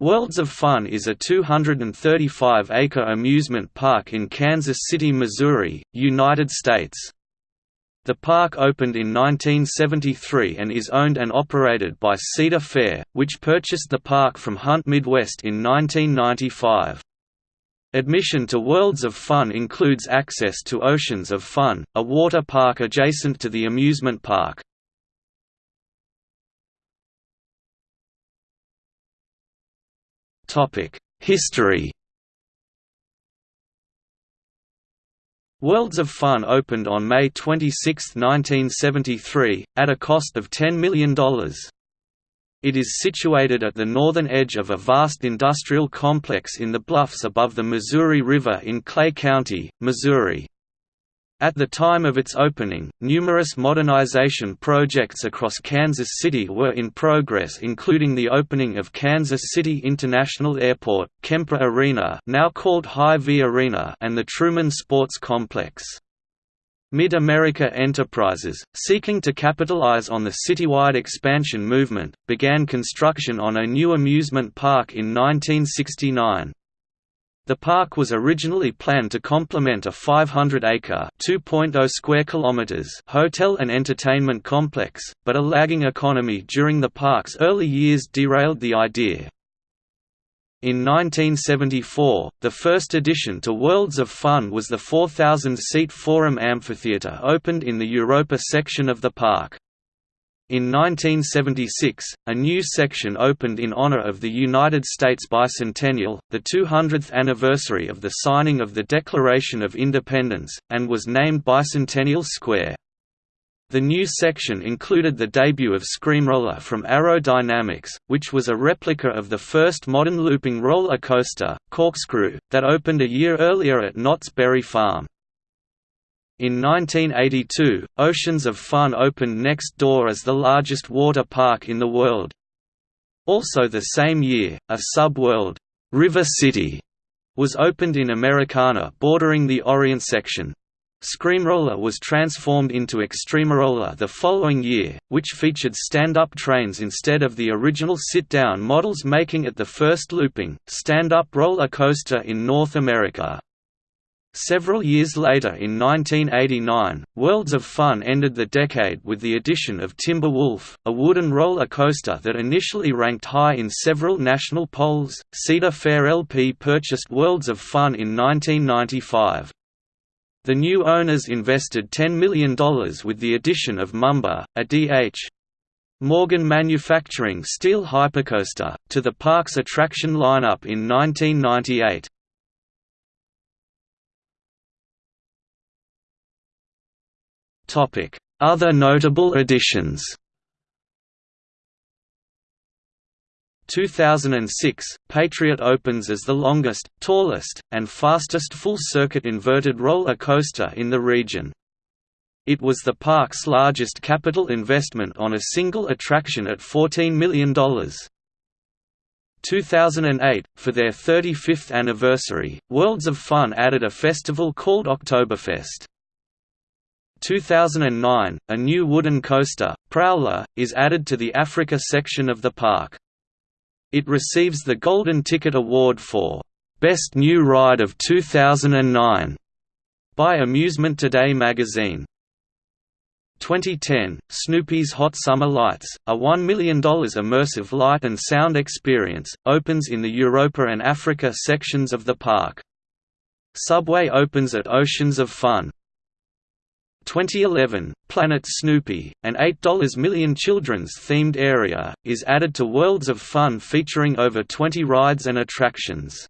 Worlds of Fun is a 235-acre amusement park in Kansas City, Missouri, United States. The park opened in 1973 and is owned and operated by Cedar Fair, which purchased the park from Hunt Midwest in 1995. Admission to Worlds of Fun includes access to Oceans of Fun, a water park adjacent to the amusement park. History Worlds of Fun opened on May 26, 1973, at a cost of $10 million. It is situated at the northern edge of a vast industrial complex in the bluffs above the Missouri River in Clay County, Missouri. At the time of its opening, numerous modernization projects across Kansas City were in progress including the opening of Kansas City International Airport, Kemper Arena now called Hy-Vee Arena and the Truman Sports Complex. Mid-America Enterprises, seeking to capitalize on the citywide expansion movement, began construction on a new amusement park in 1969. The park was originally planned to complement a 500-acre (2.0 square kilometers) hotel and entertainment complex, but a lagging economy during the park's early years derailed the idea. In 1974, the first addition to Worlds of Fun was the 4,000-seat Forum Amphitheatre opened in the Europa section of the park. In 1976, a new section opened in honor of the United States bicentennial, the 200th anniversary of the signing of the Declaration of Independence, and was named Bicentennial Square. The new section included the debut of Screamroller from Arrow Dynamics, which was a replica of the first modern looping roller coaster, Corkscrew, that opened a year earlier at Knott's Berry Farm. In 1982, Oceans of Fun opened next door as the largest water park in the world. Also the same year, a sub-world, River City, was opened in Americana bordering the Orient section. Screamroller was transformed into Extremeroller the following year, which featured stand-up trains instead of the original sit-down models making it the first looping, stand-up roller coaster in North America. Several years later in 1989, Worlds of Fun ended the decade with the addition of Timberwolf, a wooden roller coaster that initially ranked high in several national polls. Cedar Fair LP purchased Worlds of Fun in 1995. The new owners invested $10 million with the addition of Mamba, a D.H. Morgan Manufacturing steel hypercoaster, to the park's attraction lineup in 1998. Other notable additions 2006, Patriot opens as the longest, tallest, and fastest full-circuit inverted roller coaster in the region. It was the park's largest capital investment on a single attraction at $14 million. 2008, for their 35th anniversary, Worlds of Fun added a festival called Oktoberfest. 2009, a new wooden coaster, Prowler, is added to the Africa section of the park. It receives the Golden Ticket Award for Best New Ride of 2009 by Amusement Today magazine. 2010, Snoopy's Hot Summer Lights, a $1 million immersive light and sound experience, opens in the Europa and Africa sections of the park. Subway opens at Oceans of Fun, 2011, Planet Snoopy, an $8 million children's themed area, is added to Worlds of Fun featuring over 20 rides and attractions.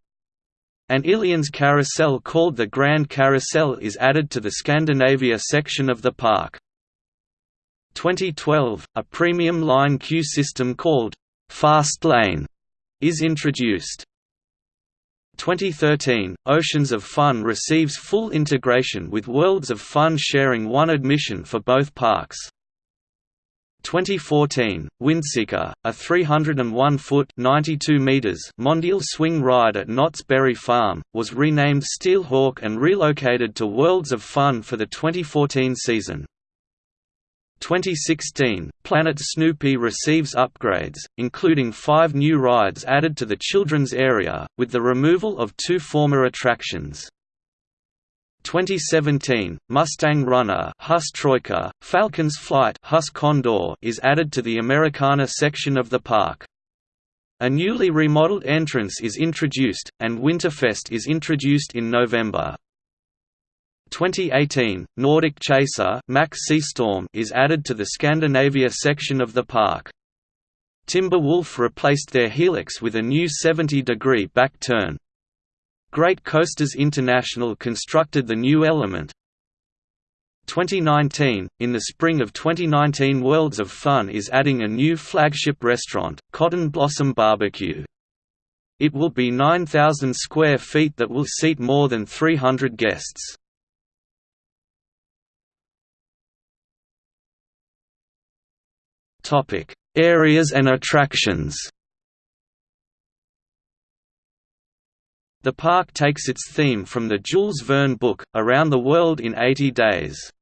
An Illions carousel called the Grand Carousel is added to the Scandinavia section of the park. 2012, a premium line queue system called Fast Lane is introduced. 2013, Oceans of Fun receives full integration with Worlds of Fun sharing one admission for both parks. 2014, Windseeker, a 301-foot (92 meters) Mondial swing ride at Knott's Berry Farm, was renamed Steelhawk and relocated to Worlds of Fun for the 2014 season. 2016, Planet Snoopy receives upgrades, including five new rides added to the children's area, with the removal of two former attractions. 2017, Mustang Runner Huss Troika, Falcon's Flight Huss Condor is added to the Americana section of the park. A newly remodeled entrance is introduced, and Winterfest is introduced in November. 2018, Nordic Chaser Mack Seastorm is added to the Scandinavia section of the park. Timberwolf replaced their Helix with a new 70-degree back turn. Great Coasters International constructed the new element. 2019 In the spring of 2019 Worlds of Fun is adding a new flagship restaurant, Cotton Blossom Barbecue. It will be 9,000 square feet that will seat more than 300 guests. Topic: Areas and attractions. The park takes its theme from the Jules Verne book, Around the World in 80 Days.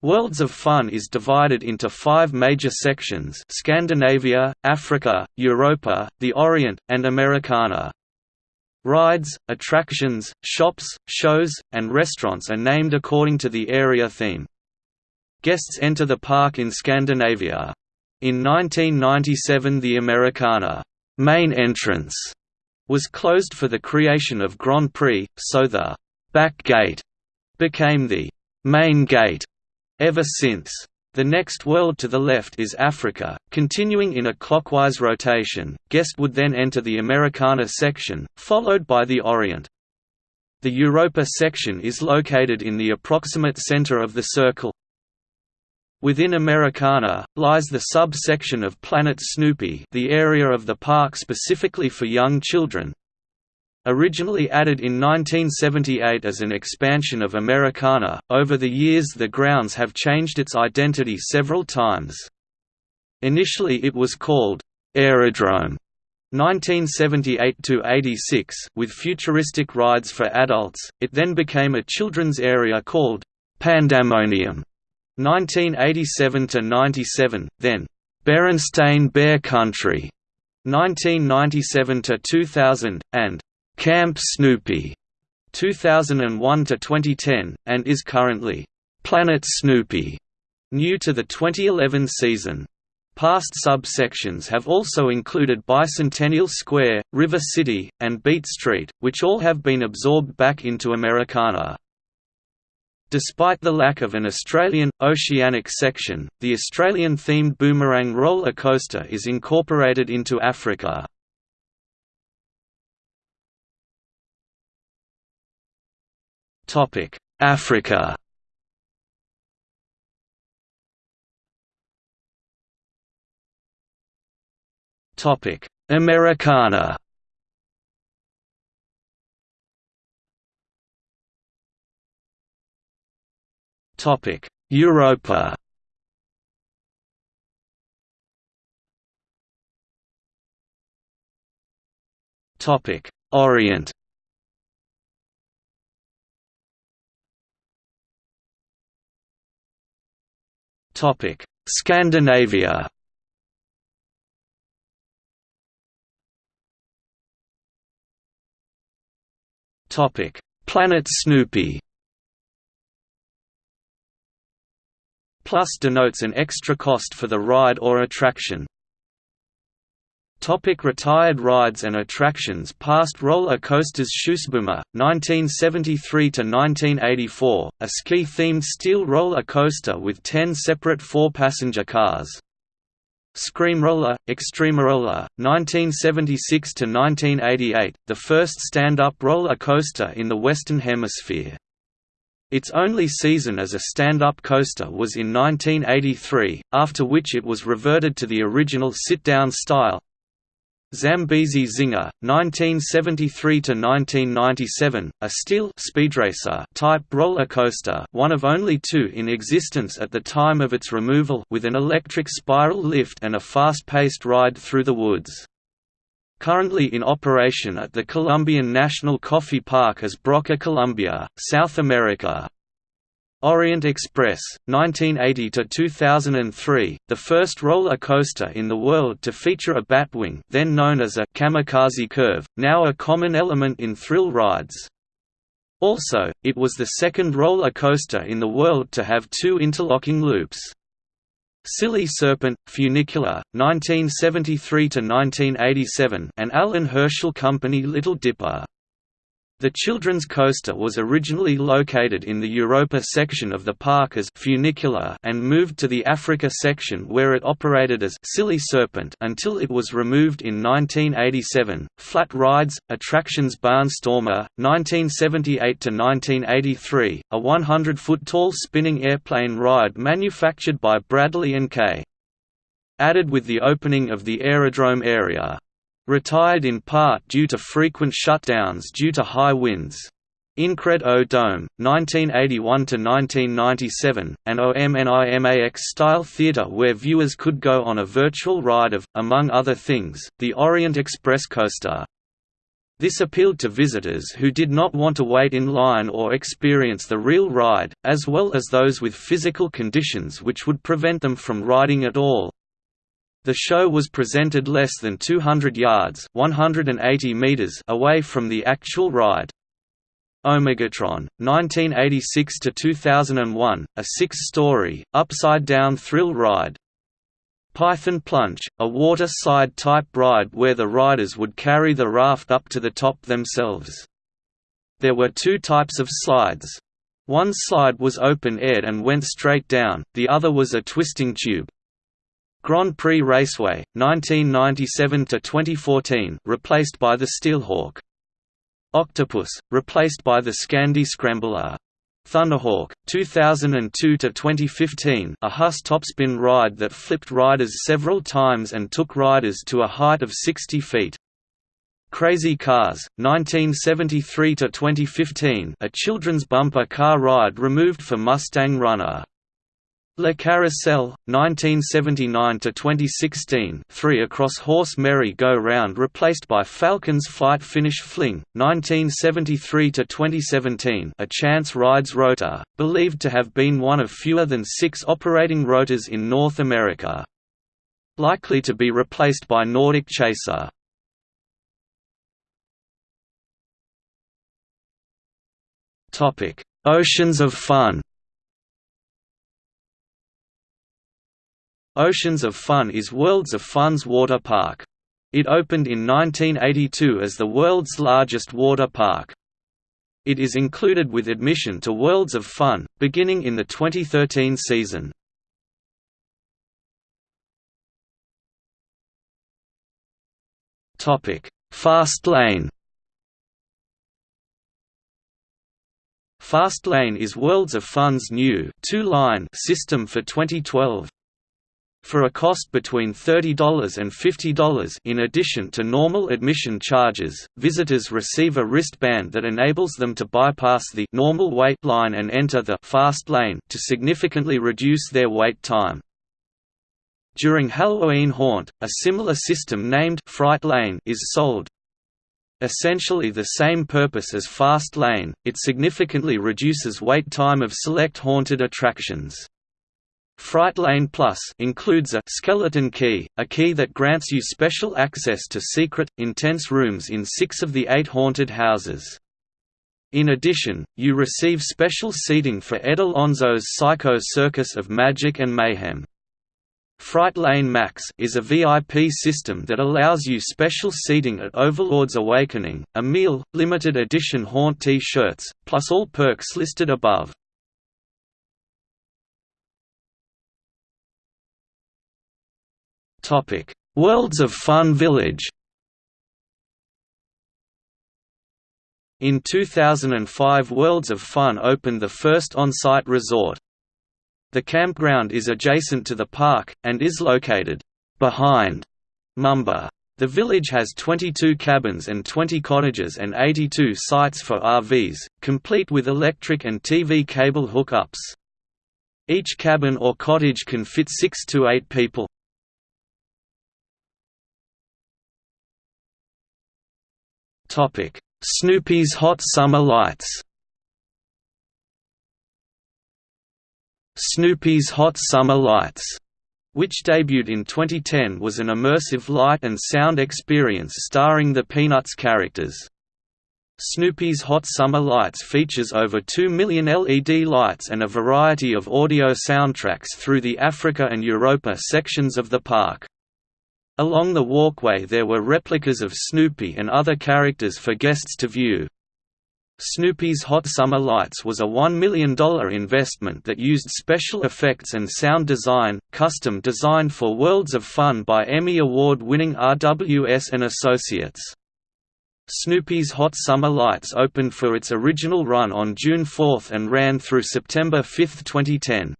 Worlds of Fun is divided into five major sections Scandinavia, Africa, Europa, the Orient, and Americana. Rides, attractions, shops, shows, and restaurants are named according to the area theme. Guests enter the park in Scandinavia. In 1997 the Americana main entrance was closed for the creation of Grand Prix, so the «back gate» became the «main gate» ever since. The next world to the left is Africa, continuing in a clockwise rotation, guest would then enter the Americana section, followed by the Orient. The Europa section is located in the approximate center of the circle, Within Americana, lies the sub-section of Planet Snoopy the area of the park specifically for young children. Originally added in 1978 as an expansion of Americana, over the years the grounds have changed its identity several times. Initially it was called, Aerodrome 1978–86 with futuristic rides for adults, it then became a children's area called Pandemonium 1987–97, then Berenstain Bear Country 1997–2000, and Camp Snoopy 2001–2010, and is currently Planet Snoopy, new to the 2011 season. Past subsections have also included Bicentennial Square, River City, and Beat Street, which all have been absorbed back into Americana. Despite the lack of an Australian, oceanic section, the Australian-themed Boomerang roller coaster is incorporated into Africa. Africa Americana Topic: Europa. Topic: Orient. Topic: Scandinavia. Topic: Planet Snoopy. Plus denotes an extra cost for the ride or attraction. Topic retired rides and attractions Past roller coasters Sjoosboom, 1973–1984, a ski-themed steel roller coaster with ten separate four-passenger cars. Screamroller, Extremeroller, 1976–1988, the first stand-up roller coaster in the Western Hemisphere. Its only season as a stand-up coaster was in 1983, after which it was reverted to the original sit-down style. Zambezi Zinger, 1973–1997, a steel speedracer type roller coaster one of only two in existence at the time of its removal with an electric spiral lift and a fast-paced ride through the woods. Currently in operation at the Colombian National Coffee Park as Broca Columbia, South America. Orient Express, 1980–2003, the first roller coaster in the world to feature a batwing then known as a kamikaze curve, now a common element in thrill rides. Also, it was the second roller coaster in the world to have two interlocking loops. Silly Serpent, Funicular, 1973–1987 and Allan Herschell Company Little Dipper. The children's coaster was originally located in the Europa section of the park as Funicular and moved to the Africa section where it operated as Silly Serpent until it was removed in 1987. Flat Rides, Attractions Barnstormer, 1978 to 1983, a 100-foot-tall spinning airplane ride manufactured by Bradley & Kaye. Added with the opening of the aerodrome area. Retired in part due to frequent shutdowns due to high winds. Incred O Dome, 1981–1997, an OMNIMAX-style theatre where viewers could go on a virtual ride of, among other things, the Orient Express coaster. This appealed to visitors who did not want to wait in line or experience the real ride, as well as those with physical conditions which would prevent them from riding at all. The show was presented less than 200 yards 180 meters away from the actual ride. Omegatron, 1986–2001, a six-story, upside-down thrill ride. Python Plunge, a water-slide-type ride where the riders would carry the raft up to the top themselves. There were two types of slides. One slide was open-aired and went straight down, the other was a twisting tube. Grand Prix Raceway, 1997–2014 replaced by the Steelhawk. Octopus, replaced by the Scandi Scrambler. Thunderhawk, 2002–2015 a Huss topspin ride that flipped riders several times and took riders to a height of 60 feet. Crazy Cars, 1973–2015 a children's bumper car ride removed for Mustang Runner. Le Carrousel, 1979–2016 three across horse merry-go-round replaced by Falcon's Flight Finnish Fling, 1973–2017 a chance rides rotor, believed to have been one of fewer than six operating rotors in North America. Likely to be replaced by Nordic Chaser. Oceans of Fun Oceans of Fun is Worlds of Fun's water park. It opened in 1982 as the world's largest water park. It is included with admission to Worlds of Fun, beginning in the 2013 season. Fast Lane Fast Lane is Worlds of Fun's new two-line system for 2012. For a cost between $30 and $50 in addition to normal admission charges, visitors receive a wristband that enables them to bypass the normal wait line and enter the fast lane to significantly reduce their wait time. During Halloween Haunt, a similar system named Fright Lane is sold. Essentially the same purpose as Fast Lane, it significantly reduces wait time of select haunted attractions. Fright Lane Plus includes a skeleton key, a key that grants you special access to secret, intense rooms in six of the eight haunted houses. In addition, you receive special seating for Ed Alonzo's Psycho Circus of Magic and Mayhem. Fright Lane Max is a VIP system that allows you special seating at Overlord's Awakening, a meal, limited edition haunt T-shirts, plus all perks listed above. Worlds of Fun Village. In 2005 Worlds of Fun opened the first on-site resort. The campground is adjacent to the park, and is located behind Mamba. The village has 22 cabins and 20 cottages and 82 sites for RVs, complete with electric and TV cable hookups. Each cabin or cottage can fit 6 to 8 people. Topic: Snoopy's Hot Summer Lights. Snoopy's Hot Summer Lights, which debuted in 2010 was an immersive light and sound experience starring the Peanuts characters. Snoopy's Hot Summer Lights features over 2 million LED lights and a variety of audio soundtracks through the Africa and Europa sections of the park. Along the walkway there were replicas of Snoopy and other characters for guests to view. Snoopy's Hot Summer Lights was a $1 million investment that used special effects and sound design, custom designed for Worlds of Fun by Emmy Award-winning RWS and Associates. Snoopy's Hot Summer Lights opened for its original run on June 4 and ran through September 5, 2010.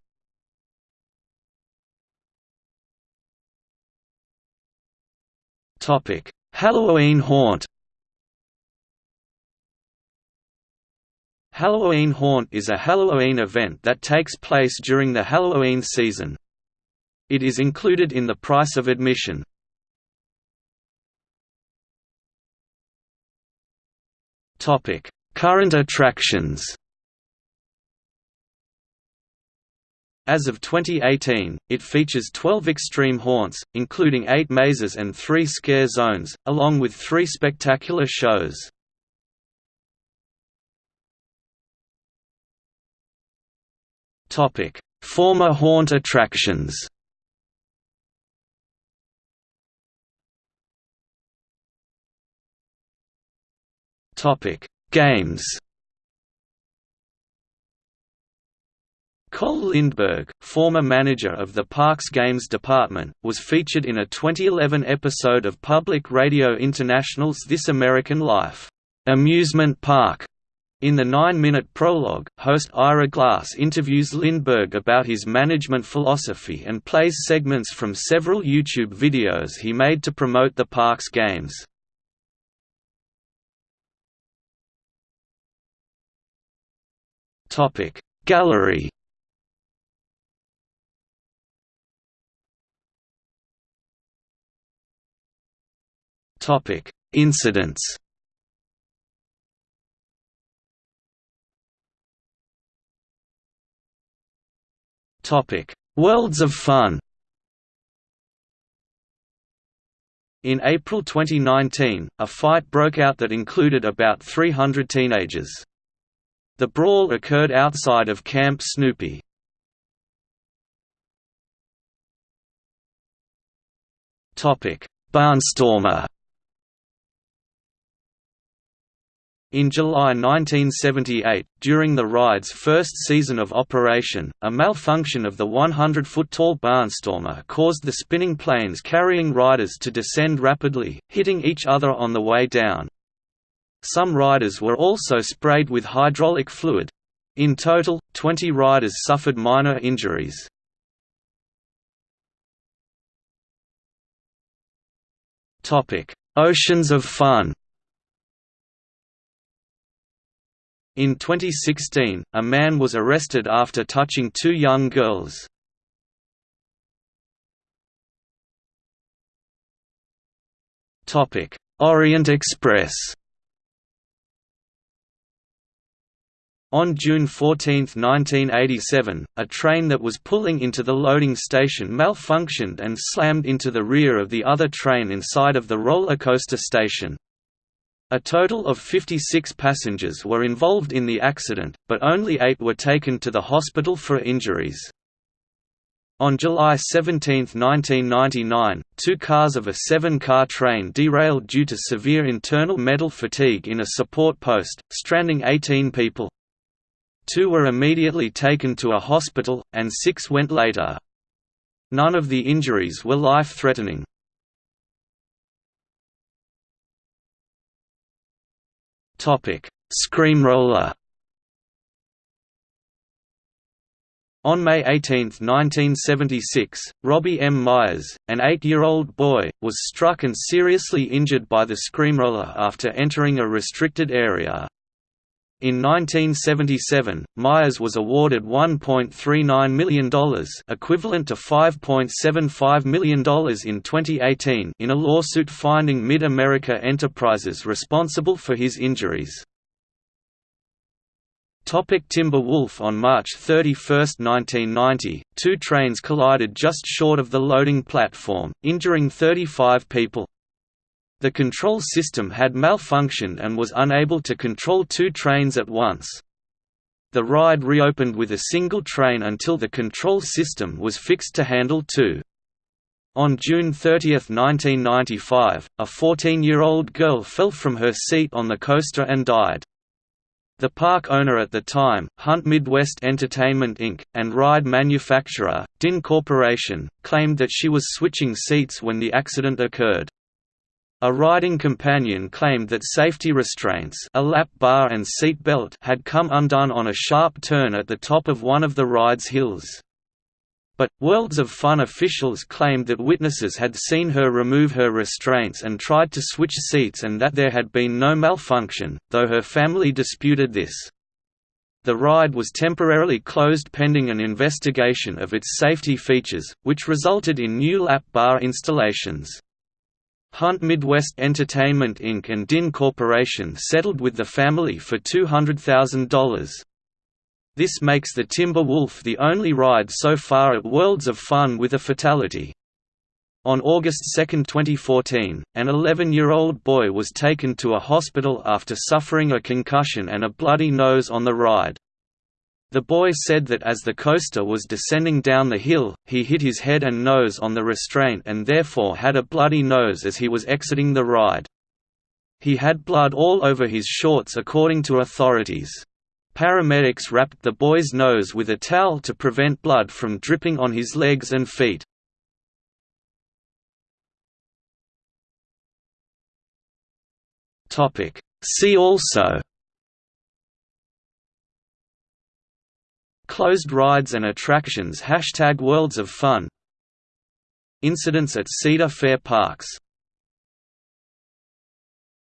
Halloween Haunt Halloween Haunt is a Halloween event that takes place during the Halloween season. It is included in the price of admission. Topic: Current attractions. As of 2018, it features 12 extreme haunts, including 8 mazes and 3 scare zones, along with 3 spectacular shows. Former haunt attractions. Games. Cole Lindberg, former manager of the Parks Games Department, was featured in a 2011 episode of Public Radio International's This American Life amusement park in the nine-minute prologue, host Ira Glass interviews Lindberg about his management philosophy and plays segments from several YouTube videos he made to promote the park's games. Gallery Incidents. Topic: Worlds of Fun. In April 2019, a fight broke out that included about 300 teenagers. The brawl occurred outside of Camp Snoopy. Barnstormer In July 1978, during the ride's first season of operation, a malfunction of the 100-foot-tall barnstormer caused the spinning planes carrying riders to descend rapidly, hitting each other on the way down. Some riders were also sprayed with hydraulic fluid. In total, 20 riders suffered minor injuries. Oceans of Fun In 2016, a man was arrested after touching two young girls. Topic: Orient Express On June 14, 1987, a train that was pulling into the loading station malfunctioned and slammed into the rear of the other train inside of the roller coaster station. A total of 56 passengers were involved in the accident, but only eight were taken to the hospital for injuries. On July 17, 1999, two cars of a seven-car train derailed due to severe internal metal fatigue in a support post, stranding 18 people. Two were immediately taken to a hospital, and six went later. None of the injuries were life-threatening. Topic: Screamroller. On May 18, 1976, Robbie M. Myers, an eight-year-old boy, was struck and seriously injured by the Screamroller after entering a restricted area. In 1977, Myers was awarded $1.39 million equivalent to $5.75 million in 2018 in a lawsuit finding Mid-America Enterprises responsible for his injuries. Topic Timber Wolf On March 31, 1990, two trains collided just short of the loading platform, injuring 35 people. The control system had malfunctioned and was unable to control two trains at once. The ride reopened with a single train until the control system was fixed to handle two. On June 30, 1995, a 14-year-old girl fell from her seat on the coaster and died. The park owner at the time, Hunt Midwest Entertainment Inc., and ride manufacturer, Dinn Corporation, claimed that she was switching seats when the accident occurred. A riding companion claimed that safety restraints a lap bar and seat belt had come undone on a sharp turn at the top of one of the ride's hills. But, Worlds of Fun officials claimed that witnesses had seen her remove her restraints and tried to switch seats and that there had been no malfunction, though her family disputed this. The ride was temporarily closed pending an investigation of its safety features, which resulted in new lap bar installations. Hunt Midwest Entertainment Inc. and Dinn Corporation settled with the family for $200,000. This makes the Timber Wolf the only ride so far at Worlds of Fun with a fatality. On August 2, 2014, an 11-year-old boy was taken to a hospital after suffering a concussion and a bloody nose on the ride. The boy said that as the coaster was descending down the hill, he hit his head and nose on the restraint and therefore had a bloody nose as he was exiting the ride. He had blood all over his shorts according to authorities. Paramedics wrapped the boy's nose with a towel to prevent blood from dripping on his legs and feet. See also Closed rides and attractions Hashtag Worlds of Fun. Incidents at Cedar Fair Parks